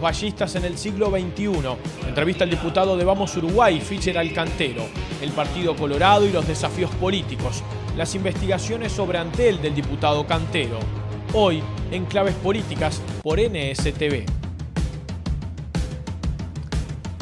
Los ballistas en el siglo XXI. Entrevista al diputado de Vamos Uruguay, Fischer Alcantero. El Partido Colorado y los desafíos políticos. Las investigaciones sobre Antel del diputado Cantero. Hoy, en Claves Políticas, por NSTV.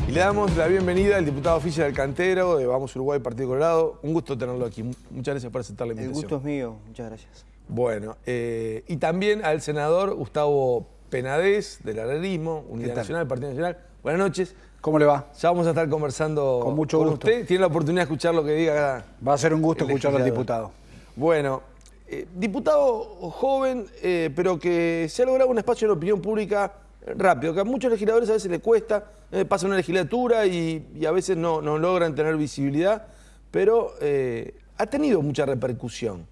Y le damos la bienvenida al diputado Fischer Alcantero de Vamos Uruguay, Partido Colorado. Un gusto tenerlo aquí. Muchas gracias por aceptar la El invitación. gusto es mío, muchas gracias. Bueno, eh, y también al senador Gustavo Penadez, del Ararismo, Unidad? Nacional, Partido Nacional. Buenas noches. ¿Cómo le va? Ya vamos a estar conversando Con mucho gusto. usted. Tiene la oportunidad de escuchar lo que diga. Va a ser un gusto escuchar al diputado. Bueno, eh, diputado joven, eh, pero que se ha logrado un espacio en la opinión pública rápido, que a muchos legisladores a veces les cuesta, eh, pasa una legislatura y, y a veces no, no logran tener visibilidad, pero ha tenido mucha repercusión.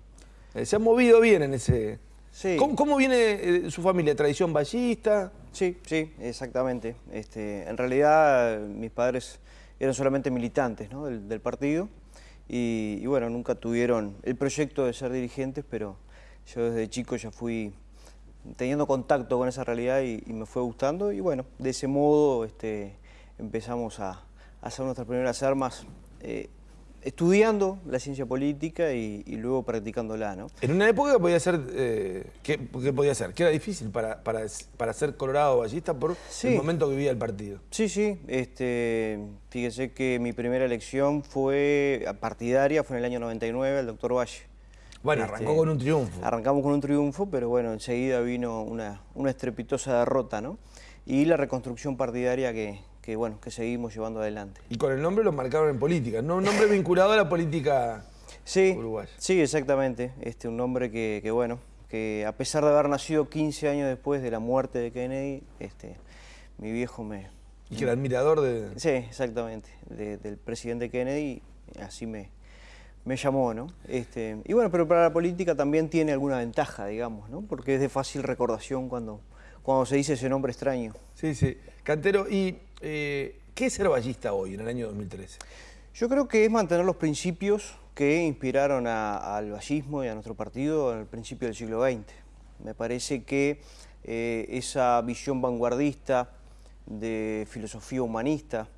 Se ha movido bien en ese... Sí. ¿Cómo, cómo viene eh, su familia? ¿Tradición ballista? Sí, sí, exactamente. Este, en realidad mis padres eran solamente militantes ¿no? del, del partido y, y, bueno, nunca tuvieron el proyecto de ser dirigentes, pero yo desde chico ya fui teniendo contacto con esa realidad y, y me fue gustando y bueno, de ese modo este, empezamos a, a hacer nuestras primeras armas eh, estudiando la ciencia política y, y luego practicándola, ¿no? En una época que podía ser, eh, ¿qué, qué podía ser? Que era difícil para, para, para ser colorado ballista por Sí. el momento que vivía el partido. Sí, sí. Este, fíjese que mi primera elección fue partidaria, fue en el año 99, el doctor Valle. Bueno, Este, arrancó con un triunfo. Arrancamos con un triunfo, pero bueno, enseguida vino una, una estrepitosa derrota, ¿no? Y la reconstrucción partidaria que, que, bueno, que seguimos llevando adelante. Y con el nombre lo marcaron en política, ¿no? Un nombre vinculado a la política Sí, uruguaya. sí, exactamente. Este, un nombre que, que, bueno, que a pesar de haber nacido 15 años después de la muerte de Kennedy, este, mi viejo me, Y que era admirador de... Sí, exactamente, de- del presidente Kennedy, así me, me llamó, ¿no? Este, y bueno, pero para la política también tiene alguna ventaja, digamos, ¿no? Porque es de fácil recordación cuando, cuando se dice ese nombre extraño. Sí, sí. Cantero, ¿y eh, qué es ser ballista hoy, en el año 2013? Yo creo que es mantener los principios que inspiraron al vallismo y a nuestro partido el principio del siglo XX. Me parece que eh, esa visión vanguardista de filosofía humanista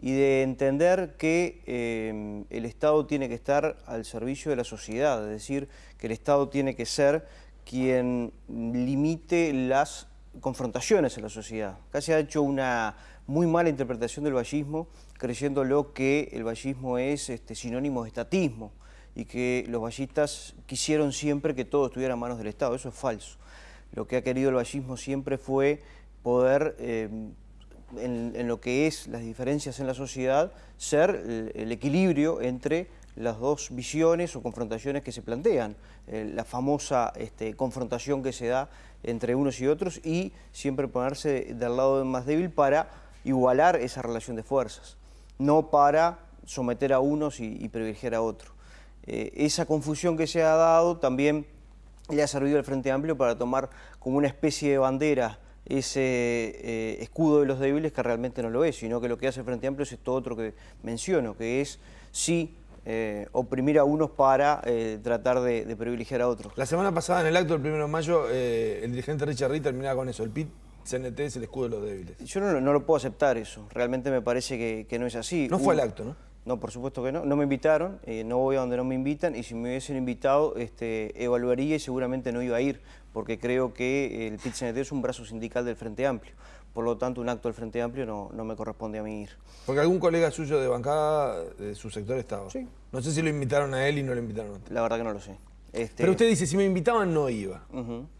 y de entender que eh, el Estado tiene que estar al servicio de la sociedad, es decir, que el Estado tiene que ser quien limite las confrontaciones en la sociedad. Se ha hecho una muy mala interpretación del vallismo, creyéndolo que el vallismo es este, sinónimo de estatismo y que los vallistas quisieron siempre que todo estuviera en manos del Estado. Eso es falso. Lo que ha querido el vallismo siempre fue poder, eh, en, lo que es las diferencias en la sociedad, ser el, el equilibrio entre las dos visiones o confrontaciones que se plantean. Eh, la famosa este, confrontación que se da entre unos y otros y siempre ponerse del lado más débil para igualar esa relación de fuerzas, no para someter a unos y, privilegiar a otros. Eh, esa confusión que se ha dado también le ha servido al Frente Amplio para tomar como una especie de bandera ese eh, escudo de los débiles que realmente no lo es, sino que lo que hace el Frente Amplio es esto otro que menciono, que es sí eh, oprimir a unos para tratar de, privilegiar a otros. La semana pasada, en el acto del 1 de mayo, el dirigente Richard Reed terminaba con eso. El PIT CNT es el escudo de los débiles. Yo no, lo- no lo puedo aceptar eso, realmente me parece que, que no es así. No fue al acto, ¿no? No, por supuesto que no. No me invitaron, eh, no voy a donde no me invitan y si me hubiesen invitado este, evaluaría y seguramente no iba a ir porque creo que el PIT-CNT es un brazo sindical del Frente Amplio. Por lo tanto, un acto del Frente Amplio no, no me corresponde a mí ir. Porque algún colega suyo de bancada de su sector estaba. Sí. No sé si lo invitaron a él y no lo invitaron a usted. La verdad que no lo sé. Este, Pero usted dice, si me invitaban no iba.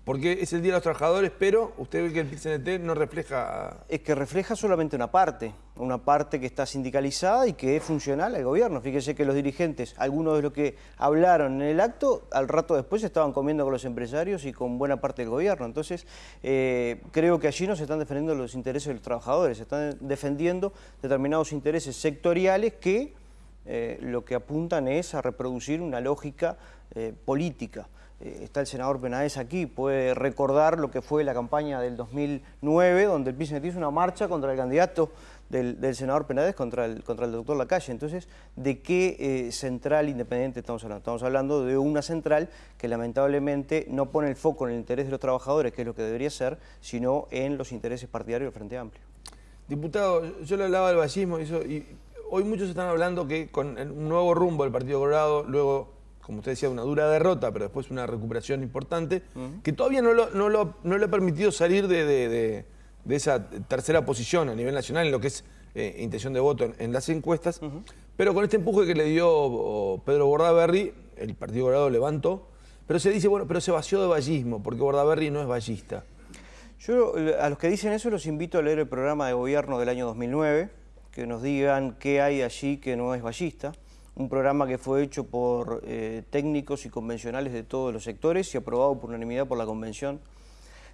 Porque es el Día de los Trabajadores, pero usted ve que el PIT-CNT no refleja... Es que refleja solamente una parte, una parte que está sindicalizada y que es funcional al gobierno. Fíjese que los dirigentes, algunos de los que hablaron en el acto, al rato después estaban comiendo con los empresarios y con buena parte del gobierno. Entonces, eh, creo que allí no se están defendiendo los intereses de los trabajadores, se están defendiendo determinados intereses sectoriales que eh, lo que apuntan es a reproducir una lógica eh, política. Eh, está el senador Penaez aquí, puede recordar lo que fue la campaña del 2009, donde el PISNET hizo una marcha contra el candidato del, senador Penades contra el, contra el doctor Lacalle. Entonces, ¿de qué central independiente estamos hablando? Estamos hablando de una central que lamentablemente no pone el foco en el interés de los trabajadores, que es lo que debería ser, sino en los intereses partidarios del Frente Amplio. Diputado, yo le hablaba del vallismo y, y hoy muchos están hablando que con un nuevo rumbo del Partido Colorado, luego como usted decía, una dura derrota, pero después una recuperación importante, que todavía no, lo, le ha permitido salir de, esa tercera posición a nivel nacional en lo que es eh, intención de voto en, las encuestas, pero con este empuje que le dio Pedro Bordaberry, el Partido Colorado levantó, pero se dice, bueno, pero se vació de vallismo, porque Bordaberry no es vallista. Yo a los que dicen eso los invito a leer el programa de gobierno del año 2009, que nos digan qué hay allí que no es vallista un programa que fue hecho por eh, técnicos y convencionales de todos los sectores y aprobado por unanimidad por la convención.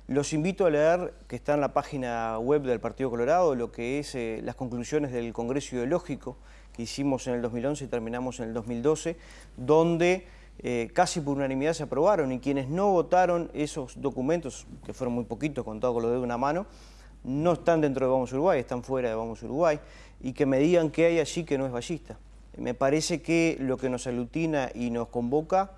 Los invito a leer, que está en la página web del Partido Colorado, lo que es eh, las conclusiones del Congreso Ideológico que hicimos en el 2011 y terminamos en el 2012, donde eh, casi por unanimidad se aprobaron y quienes no votaron esos documentos, que fueron muy poquitos, contados con lo de una mano, no están dentro de Vamos Uruguay, están fuera de Vamos Uruguay, y que me digan qué hay allí que no es ballista. Me parece que lo que nos aglutina y nos convoca,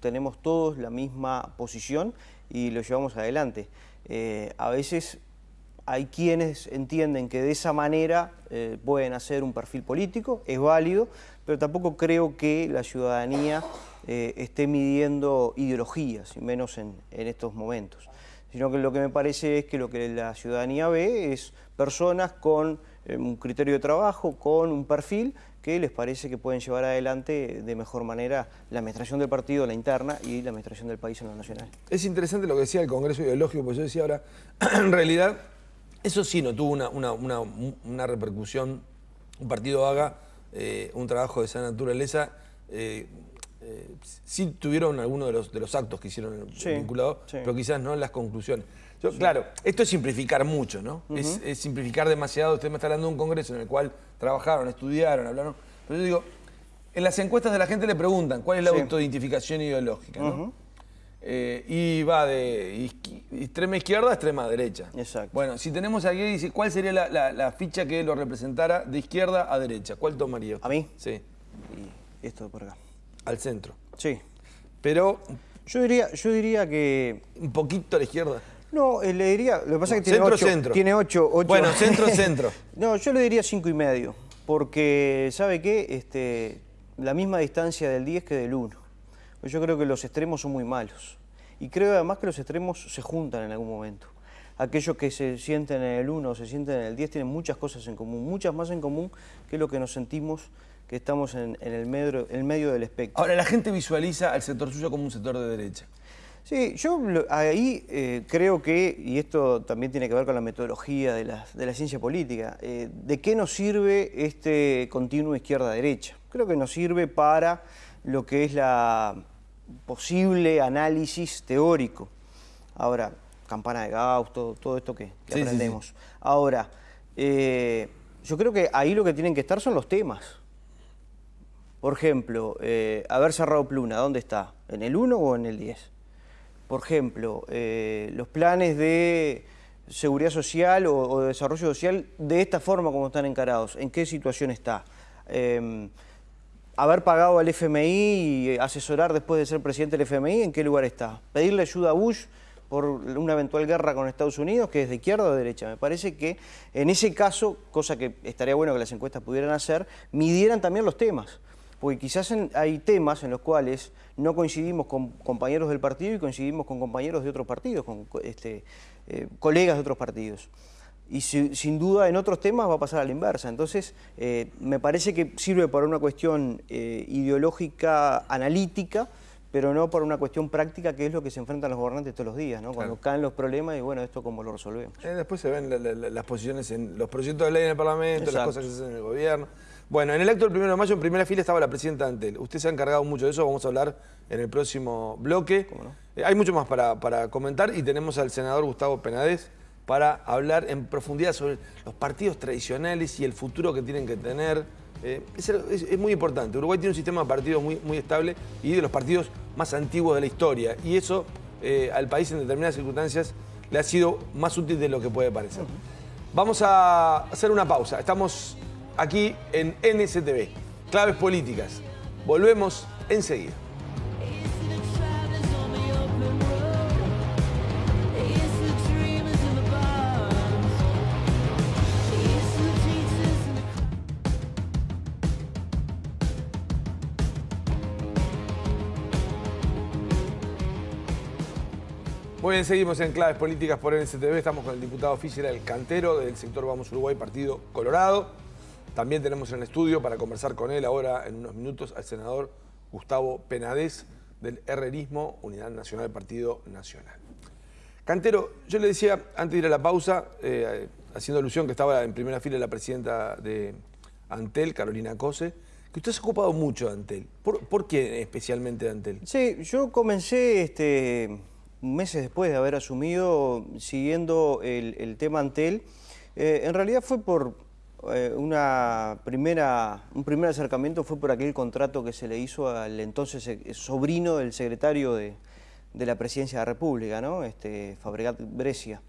tenemos todos la misma posición y lo llevamos adelante. Eh, a veces hay quienes entienden que de esa manera eh, pueden hacer un perfil político, es válido, pero tampoco creo que la ciudadanía eh, esté midiendo ideologías, y menos en, en, estos momentos. Sino que lo que me parece es que lo que la ciudadanía ve es personas con un criterio de trabajo, con un perfil que les parece que pueden llevar adelante de mejor manera la administración del partido, la interna, y la administración del país en lo nacional. Es interesante lo que decía el Congreso Ideológico, porque yo decía ahora, en realidad, eso sí no tuvo una, repercusión, un partido haga eh, un trabajo de esa naturaleza, eh, eh, sí tuvieron algunos de los, de los actos que hicieron vinculados, pero quizás no las conclusiones. Claro, esto es simplificar mucho, ¿no? es, simplificar demasiado. Usted me está hablando de un congreso en el cual trabajaron, estudiaron, hablaron. Pero yo digo, en las encuestas de la gente le preguntan cuál es la autoidentificación ideológica, ¿no? Eh, y va de extrema izquierda a extrema derecha. Exacto. Bueno, si tenemos aquí, dice, ¿cuál sería la, ficha que lo representara de izquierda a derecha? ¿Cuál tomaría? ¿A mí? Sí. Y esto por acá. Al centro. Sí. Pero... Yo diría, yo diría que... Un poquito a la izquierda. No, eh, le diría, lo que pasa es que tiene centro, ocho, centro. Tiene ocho, Bueno, centro, centro. no, yo le diría cinco y medio, porque, ¿sabe qué? Este, la misma distancia del 10 que del 1. Yo creo que los extremos son muy malos. Y creo además que los extremos se juntan en algún momento. Aquellos que se sienten en el 1 o se sienten en el 10 tienen muchas cosas en común, muchas más en común que lo que nos sentimos que estamos en, el, medio, el medio del espectro. Ahora, la gente visualiza al sector suyo como un sector de derecha. Sí, yo ahí eh, creo que, y esto también tiene que ver con la metodología de la, ciencia política, eh, ¿de qué nos sirve este continuo izquierda-derecha? Creo que nos sirve para lo que es la posible análisis teórico. Ahora, campana de Gauss, todo, esto que, aprendemos. Ahora, eh, yo creo que ahí lo que tienen que estar son los temas. Por ejemplo, haber cerrado Pluna, ¿dónde está? ¿En el 1 o en el 10? Por ejemplo, eh, los planes de seguridad social o, de desarrollo social de esta forma como están encarados, ¿en qué situación está? Em, haber pagado al FMI y asesorar después de ser presidente del FMI, ¿en qué lugar está? Pedirle ayuda a Bush por una eventual guerra con Estados Unidos, que es de izquierda o de derecha. Me parece que en ese caso, cosa que estaría bueno que las encuestas pudieran hacer, midieran también los temas porque quizás hay temas en los cuales no coincidimos con compañeros del partido y coincidimos con compañeros de otros partidos, con este, eh, colegas de otros partidos. Y sin duda en otros temas va a pasar a la inversa. Entonces, eh, me parece que sirve para una cuestión eh, ideológica, analítica, pero no para una cuestión práctica, que es lo que se enfrentan los gobernantes todos los días, ¿no? Cuando caen los problemas y bueno, esto cómo lo resolvemos. después se ven las posiciones en los proyectos de ley en el Parlamento, las cosas que se hacen en el gobierno. Bueno, en el acto del 1 de mayo, en primera fila, estaba la presidenta Antel. Usted se ha encargado mucho de eso, vamos a hablar en el próximo bloque. Eh, hay mucho más para, comentar y tenemos al senador Gustavo Penades para hablar en profundidad sobre los partidos tradicionales y el futuro que tienen que tener. Eh, es, muy importante. Uruguay tiene un sistema de partidos muy, muy estable y de los partidos más antiguos de la historia. Y eso eh, al país en determinadas circunstancias le ha sido más útil de lo que puede parecer. Vamos a hacer una pausa. Estamos aquí en NSTV, Claves Políticas. Volvemos enseguida. Muy bien, seguimos en Claves Políticas por NSTV. Estamos con el diputado oficial El Cantero del sector Vamos Uruguay, Partido Colorado. También tenemos en el estudio para conversar con él ahora en unos minutos al senador Gustavo Penadez del Herrerismo, Unidad Nacional Partido Nacional. Cantero, yo le decía antes de ir a la pausa, eh, haciendo alusión que estaba en primera fila la presidenta de Antel, Carolina Cose, que usted se ha ocupado mucho de Antel. ¿Por, por qué especialmente de Antel? Sí, yo comencé este, meses después de haber asumido, siguiendo el, tema Antel, eh, en realidad fue por eh, una primera, un primer acercamiento, fue por aquel contrato que se le hizo al entonces sobrino del secretario de, la Presidencia de la República, ¿no? este, Fabregat Brescia,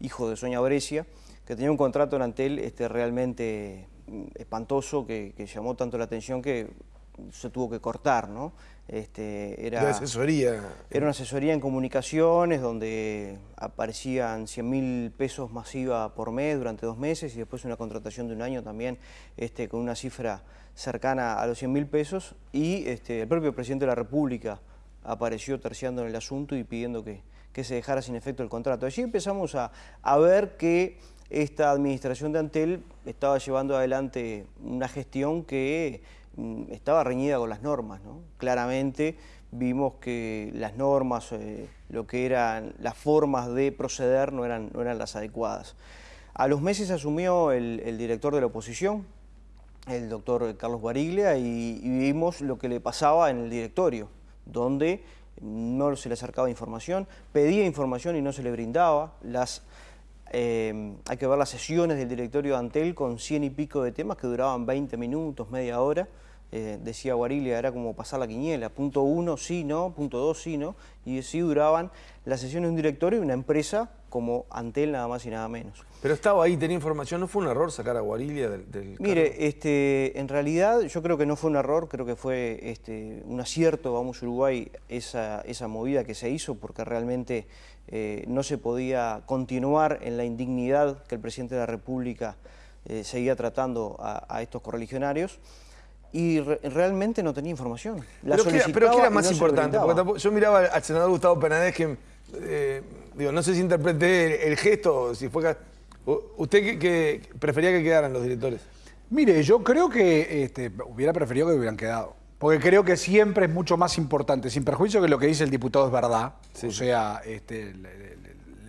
hijo de Soña Brescia, que tenía un contrato en Antel este, realmente mm, espantoso, que llamó tanto la atención que se tuvo que cortar, ¿no? Este, era, asesoría. Era una asesoría en comunicaciones donde aparecían 100 mil pesos masiva por mes durante dos meses y después una contratación de un año también este, con una cifra cercana a los 100 mil pesos y este, el propio presidente de la República apareció terciando en el asunto y pidiendo que, que se dejara sin efecto el contrato. Allí empezamos a, a ver que esta administración de Antel estaba llevando adelante una gestión que estaba reñida con las normas. ¿no? Claramente vimos que las normas, eh, lo que eran las formas de proceder no eran, no eran las adecuadas. A los meses asumió el, director de la oposición, el doctor Carlos Bariglia, y, vimos lo que le pasaba en el directorio, donde no se le acercaba información, pedía información y no se le brindaba, las eh, hay que ver las sesiones del directorio de Antel con cien y pico de temas que duraban 20 minutos, media hora. Eh, decía Guarilia, era como pasar la quiniela, punto uno, sí, no, punto dos, sí, no, y así duraban las sesiones de un directorio y una empresa como Antel nada más y nada menos. Pero estaba ahí, tenía información, ¿no fue un error sacar a Guarilia del, Mire, este, en realidad yo creo que no fue un error, creo que fue este, un acierto, vamos Uruguay, esa, esa movida que se hizo, porque realmente eh, no se podía continuar en la indignidad que el presidente de la República eh, seguía tratando a, a estos correligionarios y realmente no tenía información. pero, ¿qué, era más importante? yo miraba al senador Gustavo Penadez que, eh, digo, no sé si interpreté el, gesto, si fue... ¿Usted qué, prefería que quedaran los directores? Mire, yo creo que este, hubiera preferido que hubieran quedado. Porque creo que siempre es mucho más importante, sin perjuicio que lo que dice el diputado es verdad. O sea, este, el,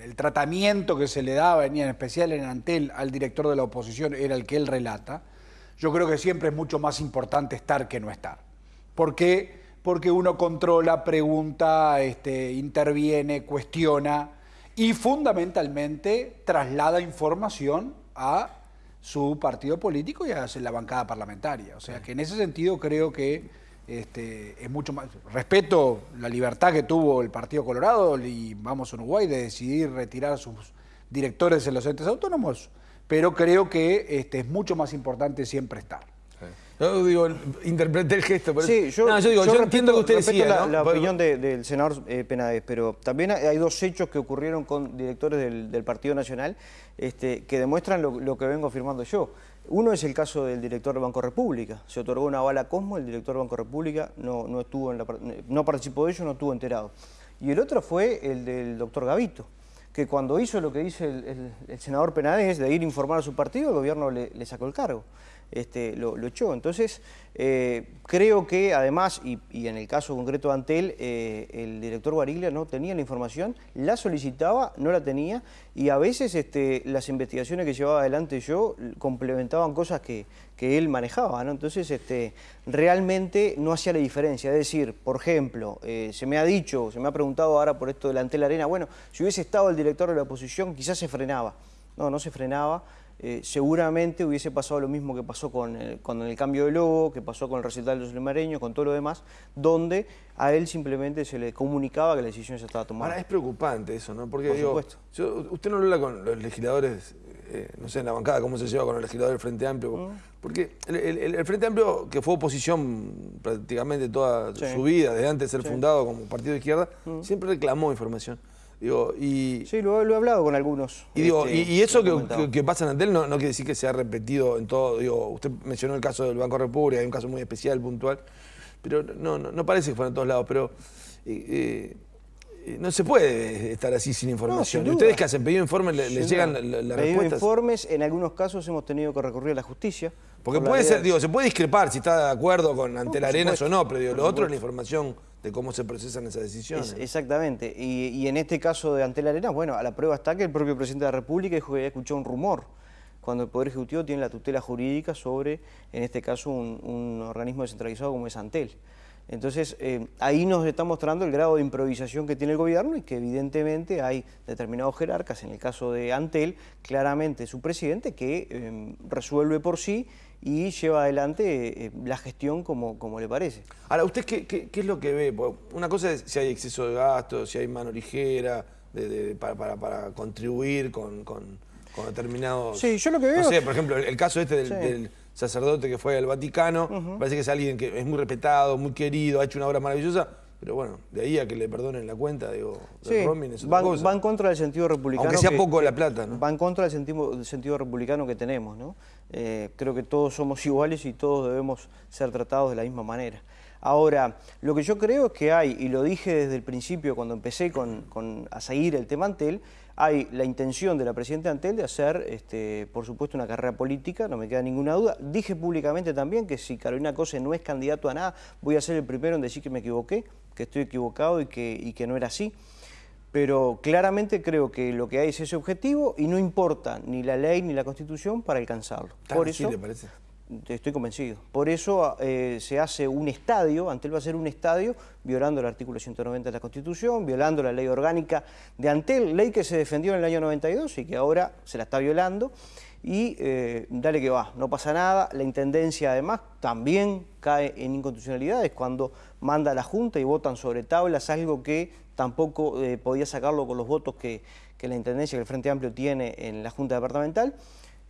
el, tratamiento que se le daba, en especial en Antel, al director de la oposición, era el que él relata yo creo que siempre es mucho más importante estar que no estar. ¿Por qué? Porque uno controla, pregunta, este, interviene, cuestiona y fundamentalmente traslada información a su partido político y a la bancada parlamentaria. O sea que en ese sentido creo que este, es mucho más... Respeto la libertad que tuvo el Partido Colorado y Vamos a Uruguay de decidir retirar a sus directores en los entes autónomos pero creo que este, es mucho más importante siempre estar. Yo digo, interpreté el gesto. Pero... Sí, yo, digo, yo, entiendo que usted decía, la, opinión del senador eh, Penades, pero también hay dos hechos que ocurrieron con directores del, Partido Nacional este, que demuestran lo, que vengo afirmando yo. Uno es el caso del director del Banco República. Se otorgó una bala Cosmo, el director del Banco República no, no, estuvo en la, no participó de ello, no estuvo enterado. Y el otro fue el del doctor Gavito que cuando hizo lo que dice el, senador Penades de ir a informar a su partido, el gobierno le, sacó el cargo, este, lo, echó. Entonces, eh, creo que además, y, en el caso concreto de Antel, eh, el director Bariglia no tenía la información, la solicitaba, no la tenía, y a veces este, las investigaciones que llevaba adelante yo complementaban cosas que, él manejaba. Entonces, este, realmente no hacía la diferencia. Es decir, por ejemplo, eh, se me ha dicho, se me ha preguntado ahora por esto de la arena, bueno, si hubiese estado el director de la oposición, quizás se frenaba. No, no se frenaba. Eh, seguramente hubiese pasado lo mismo que pasó con el, con el cambio de logo, que pasó con el recital de los limareños, con todo lo demás, donde a él simplemente se le comunicaba que la decisión ya estaba tomada. Ahora, es preocupante eso, ¿no? Porque, Por digo, usted no habla con los legisladores eh, no sé, en la bancada, cómo se lleva con el legislador del Frente Amplio. Porque el, Frente Amplio, que fue oposición prácticamente toda su vida, desde antes de ser fundado como partido de izquierda, siempre reclamó información. Digo, y, sí, lo, he hablado con algunos. Y, digo, y, este, eso que, pasa en Antel no, no quiere decir que se ha repetido en todo. Digo, usted mencionó el caso del Banco República, hay un caso muy especial, puntual, pero no, no, parece que fuera en todos lados. Pero eh, eh, no se puede estar así sin información. ustedes que hacen pedido informes les llegan las respuestas? informes, en algunos casos hemos tenido que recurrir a la justicia. Porque puede ser, digo, se puede discrepar si está de acuerdo con Antel Arenas o no, pero digo, lo otro es la información de cómo se procesan esas decisiones. exactamente. Y, en este caso de Antel Arenas, bueno, a la prueba está que el propio presidente de la República dijo que había escuchado un rumor cuando el Poder Ejecutivo tiene la tutela jurídica sobre, en este caso, un organismo descentralizado como es Antel. Entonces, eh, ahí nos está mostrando el grado de improvisación que tiene el gobierno y que evidentemente hay determinados jerarcas, en el caso de Antel, claramente su presidente, que em, resuelve por sí y lleva adelante eh, la gestión como, como le parece. Ahora, ¿usted qué, es lo que ve? Una cosa es si hay exceso de gastos, si hay mano ligera para, contribuir con, determinados... Sí, yo lo que veo... No sé, por ejemplo, el, caso este del sacerdote que fue al Vaticano, parece que es alguien que es muy respetado, muy querido, ha hecho una obra maravillosa, pero bueno, de ahí a que le perdonen la cuenta, digo, sí, es otra va, en contra del sentido republicano. Aunque sea poco la plata, ¿no? Va en contra del sentido, sentido republicano que tenemos, ¿no? Eh, creo que todos somos iguales y todos debemos ser tratados de la misma manera. Ahora, lo que yo creo es que hay, y lo dije desde el principio cuando empecé con, a seguir el tema Antel, hay la intención de la presidenta Antel de hacer, este, por supuesto, una carrera política, no me queda ninguna duda. Dije públicamente también que si Carolina Cose no es candidato a nada, voy a ser el primero en decir que me equivoqué, que estoy equivocado y que, y que no era así. Pero claramente creo que lo que hay es ese objetivo y no importa ni la ley ni la Constitución para alcanzarlo. Por eso, le parece? Estoy convencido. Por eso eh, se hace un estadio, Antel va a ser un estadio violando el artículo 190 de la Constitución, violando la ley orgánica de Antel, ley que se defendió en el año 92 y que ahora se la está violando. Y eh, dale que va, no pasa nada. La Intendencia además también cae en inconstitucionalidades cuando manda a la Junta y votan sobre tablas, algo que tampoco eh, podía sacarlo con los votos que la Intendencia, que el Frente Amplio tiene en la Junta Departamental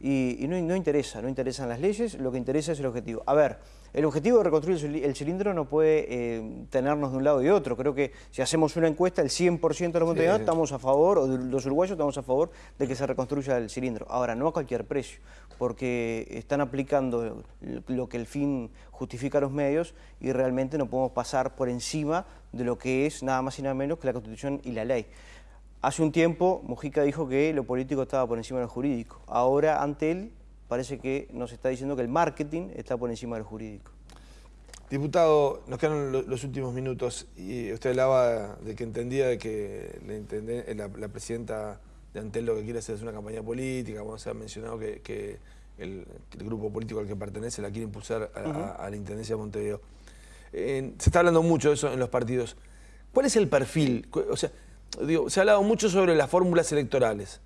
y, no, interesa, no interesan las leyes, lo que interesa es el objetivo. A ver, el objetivo de reconstruir el cilindro no puede eh, tenernos de un lado y de otro. Creo que si hacemos una encuesta, el 100% de los montevideanos estamos a favor, o de los uruguayos estamos a favor de que se reconstruya el cilindro. Ahora, no a cualquier precio, porque están aplicando lo que el fin justifica a los medios y realmente no podemos pasar por encima de lo que es nada más y nada menos que la Constitución y la ley. Hace un tiempo Mujica dijo que lo político estaba por encima de lo jurídico. Ahora, ante él, parece que nos está diciendo que el marketing está por encima del jurídico. Diputado, nos quedan los últimos minutos y usted hablaba de que entendía de que la, la, presidenta de Antel lo que quiere hacer es una campaña política, como se ha mencionado que, el, grupo político al que pertenece la quiere impulsar a, la Intendencia de Montevideo. se está hablando mucho de eso en los partidos. ¿Cuál es el perfil? O sea, se ha hablado mucho sobre las fórmulas electorales,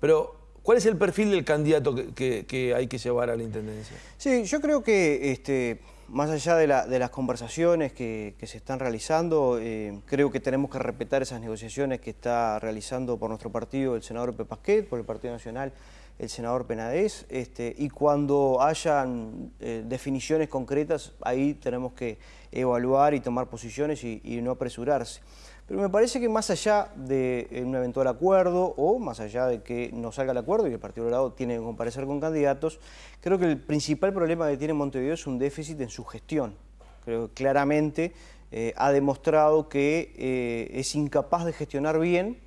pero ¿cuál es el perfil del candidato que, hay que llevar a la Intendencia? Sí, yo creo que este, más allá de, las conversaciones que, se están realizando, eh, creo que tenemos que respetar esas negociaciones que está realizando por nuestro partido el senador Pepasquet, por el Partido Nacional el senador Penadez, este, y cuando hayan eh, definiciones concretas, ahí tenemos que evaluar y tomar posiciones y no apresurarse. Pero me parece que más allá de eh, un eventual acuerdo o más allá de que no salga el acuerdo y el Partido Colorado tiene que comparecer con candidatos, creo que el principal problema que tiene Montevideo es un déficit en su gestión. Creo que claramente eh, ha demostrado que eh, es incapaz de gestionar bien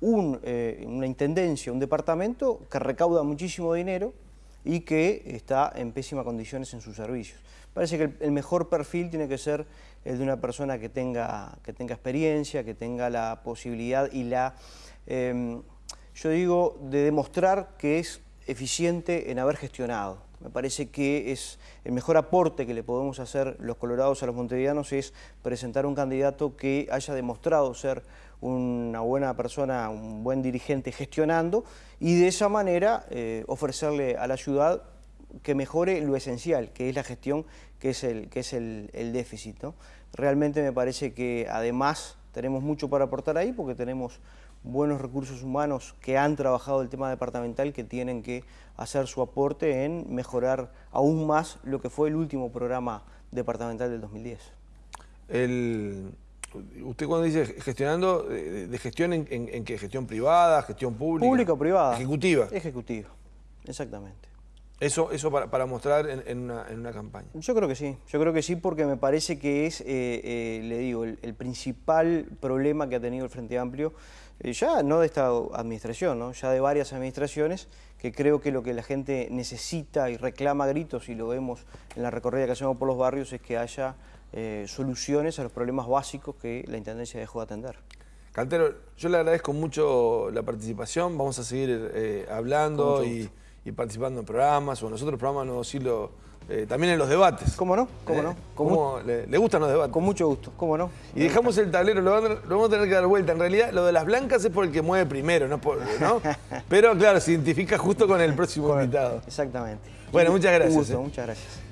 una intendencia, un departamento que recauda muchísimo dinero y que está en pésimas condiciones en sus servicios. Parece que el mejor perfil tiene que ser el de una persona que tenga, que tenga experiencia, que tenga la posibilidad y la, em, yo digo, de demostrar que es eficiente en haber gestionado. Me parece que es el mejor aporte que le podemos hacer los colorados a los montevideanos es presentar un candidato que haya demostrado ser una buena persona, un buen dirigente gestionando y de esa manera eh, ofrecerle a la ciudad que mejore lo esencial, que es la gestión, que es el, que es el, déficit. Realmente me parece que además tenemos mucho para aportar ahí porque tenemos buenos recursos humanos que han trabajado el tema departamental que tienen que hacer su aporte en mejorar aún más lo que fue el último programa departamental del 2010. usted cuando dice gestionando, de, gestión en, en, qué? ¿Gestión privada, gestión pública? Pública o privada. Ejecutiva. Ejecutiva, exactamente. Eso, eso para, mostrar en, una, campaña. Yo creo que sí, yo creo que sí porque me parece que es, eh, eh, le digo, el, principal problema que ha tenido el Frente Amplio, eh, ya no de esta administración, ¿no? ya de varias administraciones, que creo que lo que la gente necesita y reclama a gritos, y lo vemos en la recorrida que hacemos por los barrios, es que haya soluciones a los problemas básicos que la Intendencia dejó de atender. Cantero, yo le agradezco mucho la participación, vamos a seguir hablando y y participando en programas o en los otros programas Nuevo Siglo, eh, también en los debates. ¿Cómo no? ¿Cómo ¿Eh? no? ¿Cómo le, gustan los debates? Con mucho gusto, ¿cómo no? Y dejamos el tablero, lo, vamos a tener que dar vuelta. En realidad, lo de las blancas es por el que mueve primero, ¿no? Pero claro, se identifica justo con el próximo invitado. Exactamente. Bueno, muchas gracias. Un muchas gracias.